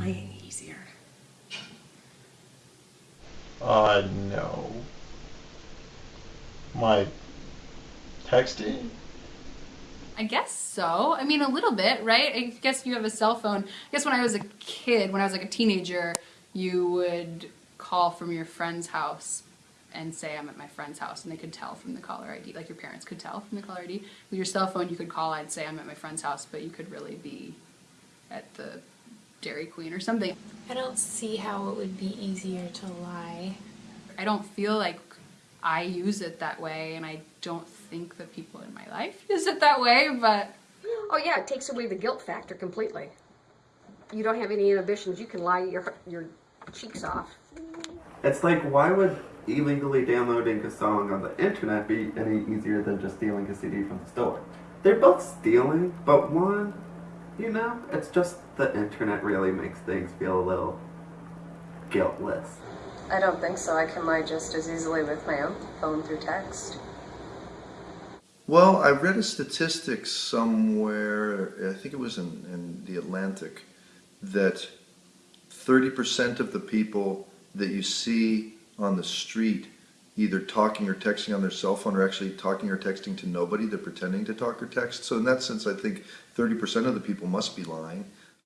lying easier? Uh, no. My texting? I guess so. I mean, a little bit, right? I guess you have a cell phone. I guess when I was a kid, when I was like a teenager, you would call from your friend's house and say I'm at my friend's house and they could tell from the caller ID, like your parents could tell from the caller ID. With your cell phone you could call, I'd say I'm at my friend's house, but you could really be at the Dairy Queen or something. I don't see how it would be easier to lie. I don't feel like I use it that way, and I don't think that people in my life use it that way, but Oh yeah, it takes away the guilt factor completely. You don't have any inhibitions. You can lie your your cheeks off. It's like, why would illegally downloading a song on the internet be any easier than just stealing a CD from the store? They're both stealing, but one, you know, it's just the internet really makes things feel a little guiltless. I don't think so. I can lie just as easily with my own phone through text. Well, I read a statistic somewhere, I think it was in, in the Atlantic, that 30% of the people that you see on the street either talking or texting on their cell phone or actually talking or texting to nobody. They're pretending to talk or text. So in that sense, I think 30% of the people must be lying.